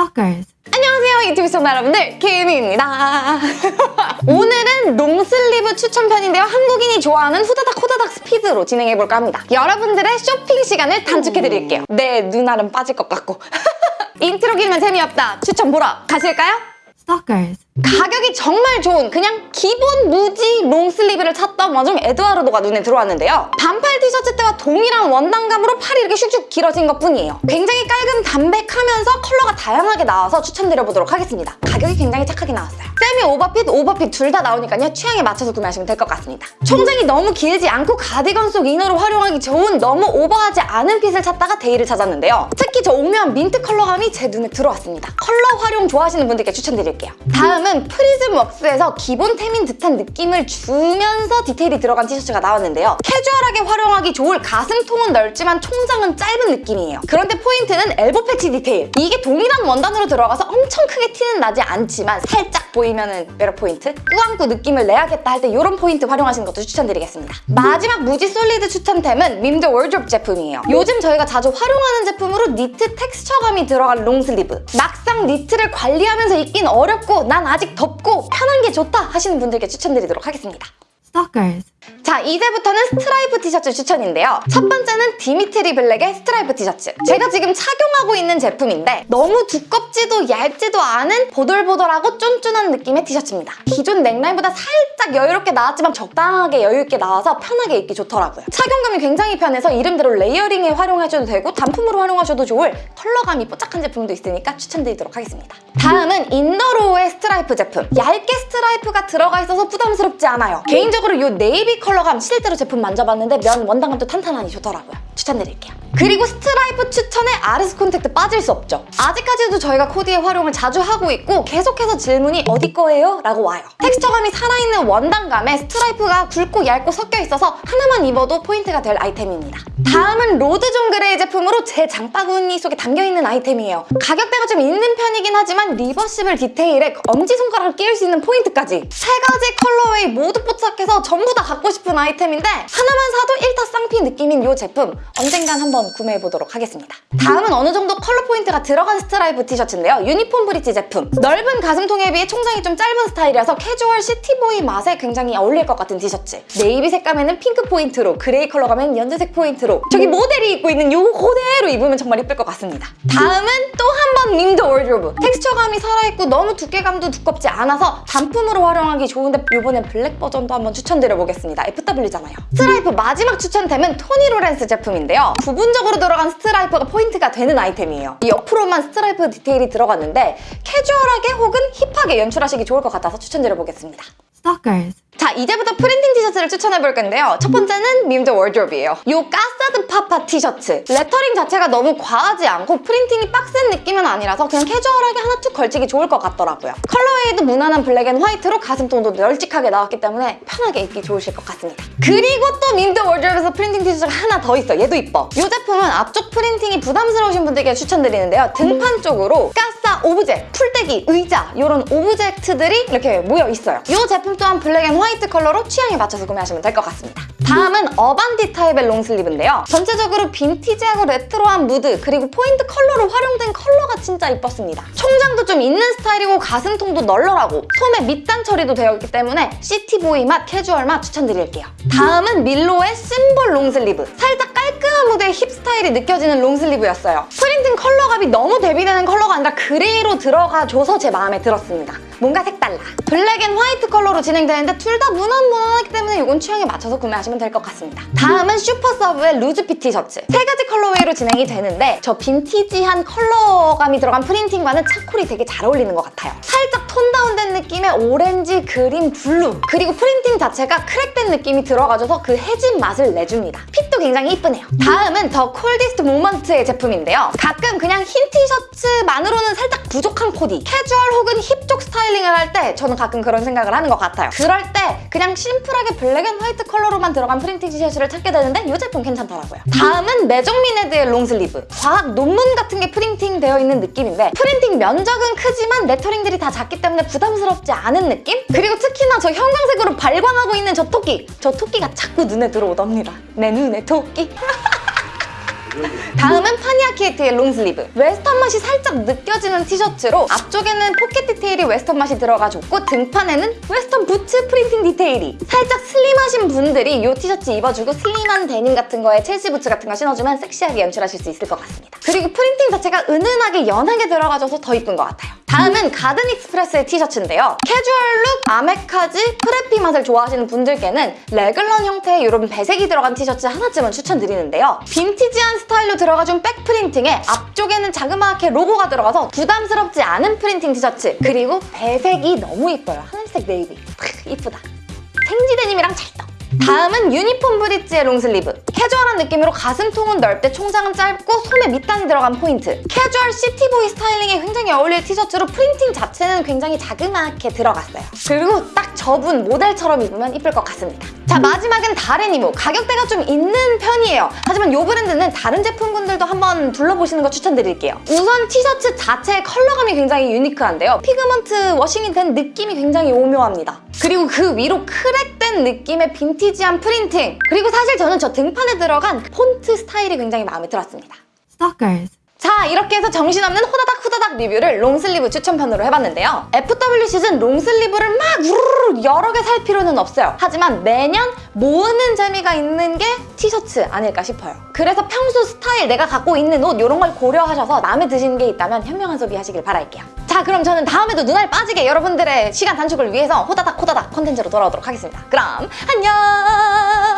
Stalkers. 안녕하세요 유튜브 시청자 여러분들. 케이미입니다. 오늘은 long sleeve 추천편인데요. 한국인이 좋아하는 후다닥 후다닥 스피드로 진행해볼까 합니다. 여러분들의 쇼핑 시간을 단축해드릴게요. 내 눈알은 빠질 것 같고. 인트로 길면 재미없다. 추천 보러 가실까요? Stalkers. 가격이 정말 좋은 그냥 기본 무지 long sleeve를 찾던 와중 에드와르도가 눈에 들어왔는데요. 반팔 티셔츠 때와 동일한 원단감으로 팔이 이렇게 슉슉 길어진 것뿐이에요. 굉장히 깔끔 담백하면서 컬러가 다양하게 나와서 추천드려보도록 하겠습니다. 가격이 굉장히 착하게 나왔어요. semi overfit, overfit 둘 다 나오니까요. 취향에 맞춰서 구매하시면 될 것 같습니다. 총장이 너무 길지 않고 가디건 속 inner로 활용하기 좋은 너무 오버하지 않은 fit을 찾다가 데이를 찾았는데요. 특히 저 오묘한 민트 컬러감이 제 눈에 들어왔습니다. 컬러 활용 좋아하시는 분들께 추천드릴게요. 다음 은 프리즘 웍스에서 기본 템인 듯한 느낌을 주면서 디테일이 들어간 티셔츠가 나왔는데요. 캐주얼하게 활용하기 좋을 가슴통은 넓지만 총장은 짧은 느낌이에요. 그런데 포인트는 elbow patch 디테일. 이게 동일한 원단으로 들어가서 엄청 크게 티는 나지 않지만 살짝 보이면은 매력 포인트? 꾸안꾸 느낌을 내야겠다 할 때 이런 포인트 활용하시는 것도 추천드리겠습니다. 마지막 무지 solid 추천템은 밈더워드로브 제품이에요. 요즘 저희가 자주 활용하는 제품으로 니트 텍스처감이 들어간 long sleeve. 막상 니트를 관리하면서 입긴 어렵고 난 아직 덥고 편한 게 좋다 하시는 분들께 추천드리도록 하겠습니다. Stalkers. 자 이제부터는 스트라이프 티셔츠 추천인데요 첫 번째는 디미트리 블랙의 스트라이프 티셔츠 제가 지금 착용하고 있는 제품인데 너무 두껍지도 얇지도 않은 보들보들하고 쫀쫀한 느낌의 티셔츠입니다 기존 넥라인보다 살짝 여유롭게 나왔지만 적당하게 여유있게 나와서 편하게 입기 좋더라고요 착용감이 굉장히 편해서 이름대로 layering에 활용하셔도 되고 단품으로 활용하셔도 좋을 컬러감이 뽀짝한 제품도 있으니까 추천드리도록 하겠습니다. 다음은 인더로우의 스트라이프 제품. 얇게 스트라이프가 들어가 있어서 부담스럽지 않아요. 개인적으로 이 네이비 컬러감 실제로 제품 만져봤는데 면 원단감도 탄탄하니 좋더라고요. 추천드릴게요. 그리고 스트라이프 추천에 아르스 콘택트 빠질 수 없죠. 아직까지도 저희가 코디에 활용을 자주 하고 있고 계속해서 질문이 어디 거예요? 라고 와요. 텍스처감이 살아있는 원단감에 스트라이프가 굵고 얇고 섞여 있어서 하나만 입어도 포인트가 될 아이템입니다. 다음은 로드 존 그레이 제품으로 제 장바구니 속에 담겨있는 아이템이에요. 가격대가 좀 있는 편이긴 하지만 reversible 디테일에 엄지손가락을 끼울 수 있는 포인트까지 세 가지 colorway 모두 뽀짝해서 전부 다 갖고 싶은 아이템인데 하나만 사도 일타쌍피 느낌인 이 제품 언젠간 한번 구매해보도록 하겠습니다. 다음은 어느 정도 컬러 포인트가 들어간 스트라이프 티셔츠인데요. Uniform Bridge 제품. 넓은 가슴통에 비해 총장이 좀 짧은 스타일이라서 캐주얼 city boy 맛에 굉장히 어울릴 것 같은 티셔츠. 네이비 색감에는 핑크 포인트로, 그레이 컬러감에는 연두색 포인트로 저기 모델이 입고 있는 요 그대로 입으면 정말 예쁠 것 같습니다. 다음은 또 한번 Mim The Wardrobe. 텍스처감이 살아있고 너무 두께감도 두껍지 않아서 단품으로 활용하기 좋은데 이번엔 블랙 버전도 한번 추천드려 보겠습니다. FW잖아요. 스트라이프 마지막 추천템은 토니 로렌스 제품인데요. 부분적으로 들어간 스트라이프가 포인트가 되는 아이템이에요. 이 옆으로만 스트라이프 디테일이 들어갔는데 캐주얼하게 혹은 hip하게 연출하시기 좋을 것 같아서 추천드려 보겠습니다. Stalkers. 자 이제부터 printing 티셔츠를 추천해 볼 건데요. 첫 번째는 Mim The Wardrobe이에요. 요 가사드 파파 티셔츠. 레터링 자체가 너무 과하지 않고 printing이 빡센 느낌은 아니라서 그냥 캐주얼하게 하나 툭 걸치기 좋을 것 같더라고요. colorway도 무난한 black and white로 가슴통도 널찍하게 나왔기 때문에 편하게 입기 좋으실 것 같습니다. 그리고 또 Mim The Wardrobe에서 printing 티셔츠가 하나 더 있어 얘도 이뻐. 이 제품은 앞쪽 printing이 부담스러우신 분들께 추천드리는데요. 등판 쪽으로 가사 object, 풀떼기, 의자 이런 object들이 이렇게 모여 있어요. 이 제품 또한 black and white 컬러로 취향에 맞춰서 구매하시면 될 것 같습니다. 다음은 Urbandtype의 long sleeve인데요. 전체적으로 빈티지하고 레트로한 무드 그리고 포인트 컬러로 활용된 컬러가 진짜 이뻤습니다. 총장도 좀 있는 스타일이고 가슴통도 널널하고 소매 밑단 처리도 되어 있기 때문에 city boy 맛, 캐주얼 맛 추천드릴게요. 다음은 밀로의 symbol long sleeve. 살짝 깔끔한 무드의 힙 스타일이 느껴지는 long sleeve였어요. printing 컬러감이 너무 대비되는 컬러가 아니라 그레이로 들어가줘서 제 마음에 들었습니다. 뭔가 색달라. black and white 컬러로 진행되는데 둘 다 무난무난하기 때문에 이건 취향에 맞춰서 구매하시면 될 것 같습니다. 다음은 Supersub의 loose fit 티셔츠. 세 가지 colorway로 진행이 되는데 저 빈티지한 컬러감이 들어간 printing과는 차콜이 되게 잘 어울리는 것 같아요. 살짝 tone down된 느낌의 오렌지, 그린, 블루 그리고 printing 자체가 crack된 느낌이 들어가줘서 그 해진 맛을 내줍니다. fit도 굉장히 이쁘네요. 다음은 The Coldest Moment의 제품인데요. 가끔 그냥 흰 티셔츠만으로는 살짝 부족한 코디 캐주얼 혹은 힙 쪽 스타일링을 할 때 저는 가끔 그런 생각을 하는 것 같아요. 그럴 때 그냥 심플하게 black and white 컬러로만 들어간 printing 티셔츠를 찾게 되는데 이 제품 괜찮더라고요. 다음은 Maison Mined의 long sleeve. 과학 논문 같은 게 printing 되어 있는 느낌인데 printing 면적은 크지만 lettering들이 다 작기 때문에 부담스럽지 않은 느낌? 그리고 특히나 저 형광색으로 발광하고 있는 저 토끼. 저 토끼가 자꾸 눈에 들어온답니다. 내 눈에 토끼. 다음은 파니아키에트의 long sleeve. 웨스턴 맛이 살짝 느껴지는 티셔츠로 앞쪽에는 포켓 디테일이 웨스턴 맛이 들어가 줬고 등판에는 웨스턴 부츠 printing 디테일이 살짝 슬림하신 분들이 이 티셔츠 입어주고 슬림한 데님 같은 거에 첼시 부츠 같은 거 신어주면 섹시하게 연출하실 수 있을 것 같습니다. 그리고 printing 자체가 은은하게 연하게 들어가줘서 더 이쁜 것 같아요. 다음은 Garden Express의 티셔츠인데요. 캐주얼 룩, 아메카지, preppy 맛을 좋아하시는 분들께는 raglan 형태의 이런 배색이 들어간 티셔츠 하나쯤은 추천드리는데요. 빈티지한 스타일로 들어가준 back printing에 앞쪽에는 자그마하게 로고가 들어가서 부담스럽지 않은 printing 티셔츠 그리고 배색이 너무 이뻐요. 하늘색 네이비. 크, 이쁘다. 생지 데님이랑 찰떡. 다음은 Uniform Bridge의 long sleeve. 캐주얼한 느낌으로 가슴통은 넓되 총장은 짧고 소매 밑단이 들어간 포인트. 캐주얼 city boy 스타일링에 굉장히 어울릴 티셔츠로 printing 자체는 굉장히 자그마하게 들어갔어요. 그리고 딱 저분 모델처럼 입으면 이쁠 것 같습니다. 자 마지막은 다레니모. 가격대가 좀 있는 편이에요. 하지만 이 브랜드는 다른 제품군들도 한번 둘러보시는 거 추천드릴게요. 우선 티셔츠 자체의 컬러감이 굉장히 유니크한데요. pigment washing이 된 느낌이 굉장히 오묘합니다. 그리고 그 위로 crack된 느낌의 빈티지한 printing 그리고 사실 저는 저 등판 에 들어간 폰트 스타일이 굉장히 마음에 들었습니다. Stalkers. 자 이렇게 해서 정신없는 호다닥 후다닥 리뷰를 long sleeve 추천편으로 해봤는데요. FW 시즌 long sleeve를 막 우르르 여러 개 살 필요는 없어요. 하지만 매년 모으는 재미가 있는 게 티셔츠 아닐까 싶어요. 그래서 평소 스타일 내가 갖고 있는 옷 이런 걸 고려하셔서 마음에 드시는 게 있다면 현명한 소비하시길 바랄게요. 자 그럼 저는 다음에도 눈알 빠지게 여러분들의 시간 단축을 위해서 호다닥 호다닥 콘텐츠로 돌아오도록 하겠습니다. 그럼 안녕!